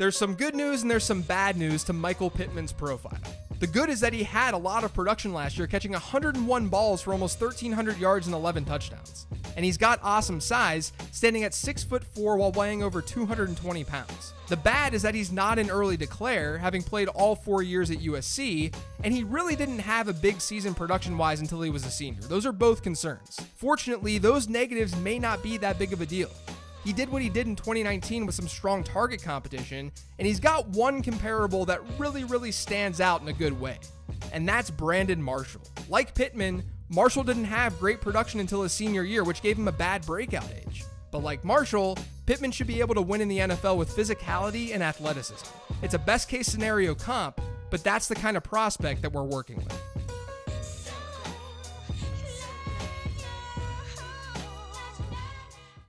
There's some good news and there's some bad news to Michael Pittman's profile. The good is that he had a lot of production last year, catching 101 balls for almost 1,300 yards and 11 touchdowns. And he's got awesome size, standing at 6 foot 4 while weighing over 220 pounds. The bad is that he's not an early declare, having played all four years at USC, and he really didn't have a big season production wise until he was a senior. Those are both concerns. Fortunately, those negatives may not be that big of a deal. He did what he did in 2019 with some strong target competition, and he's got one comparable that really, really stands out in a good way. And that's Brandon Marshall. Like Pittman, Marshall didn't have great production until his senior year, which gave him a bad breakout age. But like Marshall, Pittman should be able to win in the NFL with physicality and athleticism. It's a best case scenario comp, but that's the kind of prospect that we're working with.